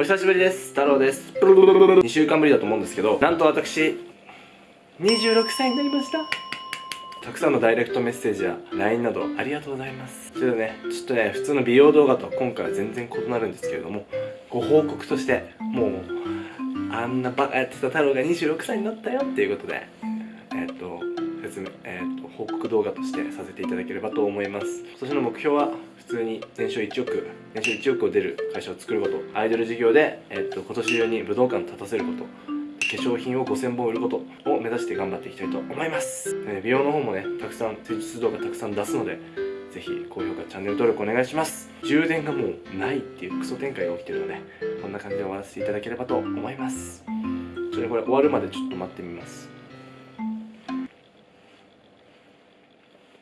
お久しぶりです。太郎です。2週間ぶりだと思うんですけどなんと私26歳になりました。たくさんのダイレクトメッセージや LINE などありがとうございます。それでねちょっとね普通の美容動画とは今回は全然異なるんですけれどもご報告としてもうあんなバカやってた太郎が26歳になったよっていうことでえっ、と説明えっ、と報告動画としてさせていただければと思います。今年の目標は普通に年商1億年商1億を出る会社を作ること。アイドル事業で、えっと今年中に武道館立たせること。化粧品を5000本売ることを目指して頑張っていきたいと思います。で美容の方もねたくさん施術動画たくさん出すのでぜひ高評価チャンネル登録お願いします。充電がもうないっていうクソ展開が起きてるのでこんな感じで終わらせていただければと思います。ちょっとねこれ終わるまでちょっと待ってみます。